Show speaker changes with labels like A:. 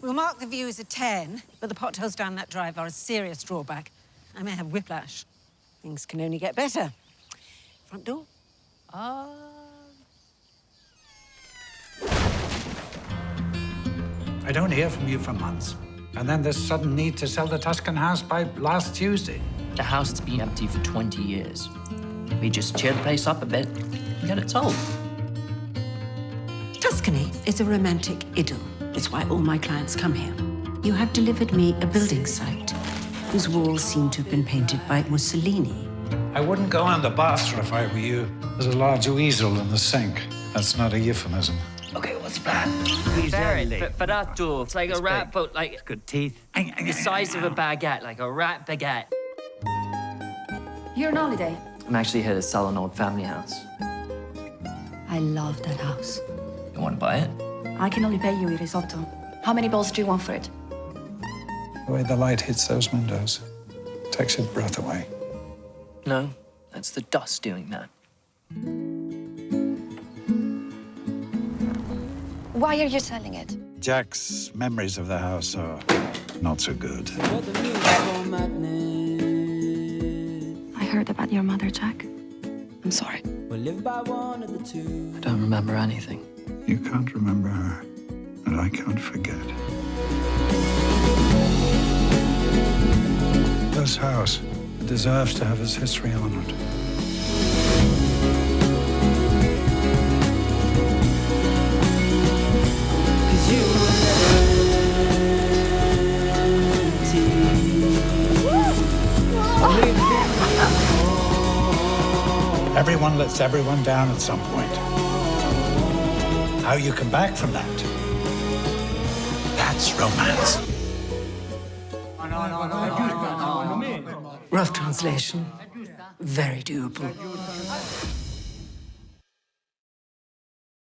A: We'll mark the view as a 10, but the potholes down that drive are a serious drawback. I may have whiplash. Things can only get better. Front door?
B: Uh...
C: I don't hear from you for months. And then this sudden need to sell the Tuscan house by last Tuesday.
B: The house has been empty for 20 years. We just cheer the place up a bit and get it sold.
A: Tuscany is a romantic idyll. It's why all my clients come here. You have delivered me a building site whose walls seem to have been painted by Mussolini.
C: I wouldn't go on the bathroom if I were you. There's a large weasel in the sink. That's not a euphemism.
B: Okay, what's the plan? Ferret, Ferrato. Oh, it's like a rat, but like...
D: Good teeth.
B: The size of a baguette, like a rat baguette.
E: You're on holiday?
B: I'm actually here to sell an old family house.
E: I love that house.
B: You want to buy it?
E: I can only pay you a risotto. How many bowls do you want for it?
C: The way the light hits those windows takes your breath away.
B: No, that's the dust doing that.
E: Why are you selling it?
C: Jack's memories of the house are not so good.
E: I heard about your mother, Jack. I'm sorry.
B: I don't remember anything.
C: You can't remember her, and I can't forget. This house deserves to have its history honored. Everyone lets everyone down at some point. How you come back from that, that's romance.
A: Rough translation. Very doable.